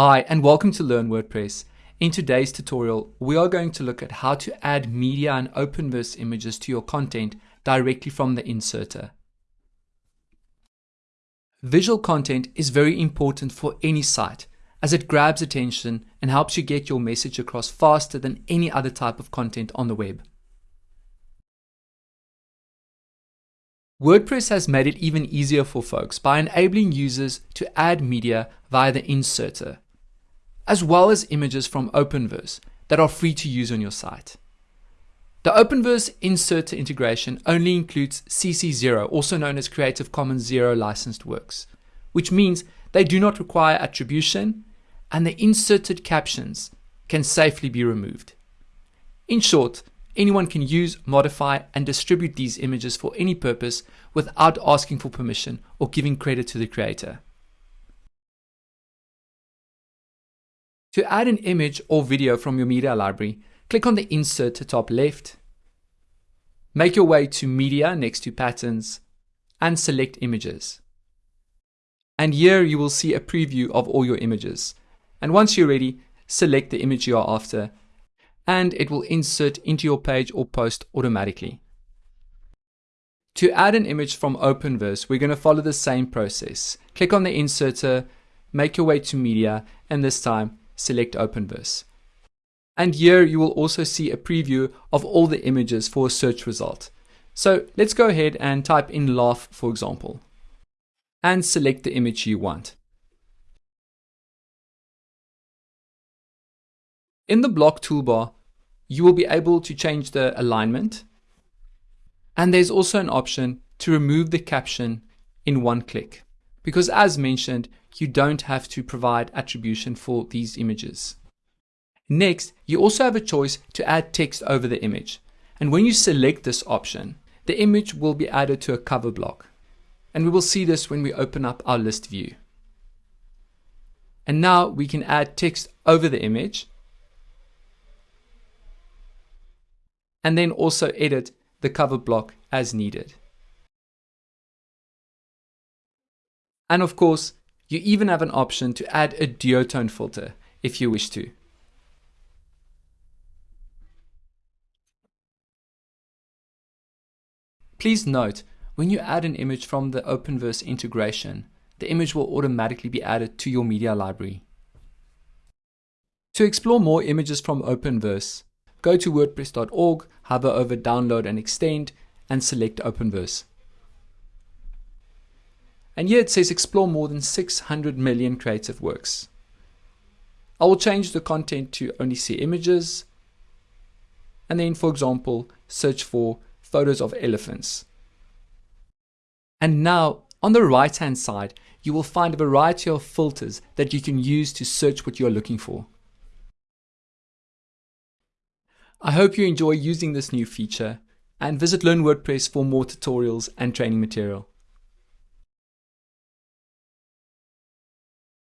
Hi and welcome to Learn WordPress. In today's tutorial, we are going to look at how to add media and Openverse images to your content directly from the inserter. Visual content is very important for any site as it grabs attention and helps you get your message across faster than any other type of content on the web. WordPress has made it even easier for folks by enabling users to add media via the inserter, as well as images from Openverse that are free to use on your site. The Openverse inserter integration only includes CC0, also known as Creative Commons Zero licensed works, which means they do not require attribution and the inserted captions can safely be removed. In short, anyone can use, modify, and distribute these images for any purpose without asking for permission or giving credit to the creator. To add an image or video from your media library, click on the inserter top left, make your way to Media next to Patterns, and select Images. And here you will see a preview of all your images. And once you're ready, select the image you are after and it will insert into your page or post automatically. To add an image from Openverse, we're going to follow the same process. Click on the inserter, make your way to media, and this time select Openverse. And here you will also see a preview of all the images for a search result. So let's go ahead and type in laugh, for example, and select the image you want. In the block toolbar, you will be able to change the alignment. And there's also an option to remove the caption in one click. Because as mentioned, you don't have to provide attribution for these images. Next, you also have a choice to add text over the image. And when you select this option, the image will be added to a cover block. And we will see this when we open up our list view. And now we can add text over the image and then also edit the cover block as needed. And of course, you even have an option to add a duotone filter if you wish to. Please note, when you add an image from the Openverse integration, the image will automatically be added to your media library. To explore more images from Openverse, go to wordpress.org, hover over download and extend, and select Openverse. And here it says explore more than 600 million creative works. I will change the content to only see images. And then, for example, search for photos of elephants. And now, on the right hand side, you will find a variety of filters that you can use to search what you're looking for. I hope you enjoy using this new feature and visit Learn WordPress for more tutorials and training material.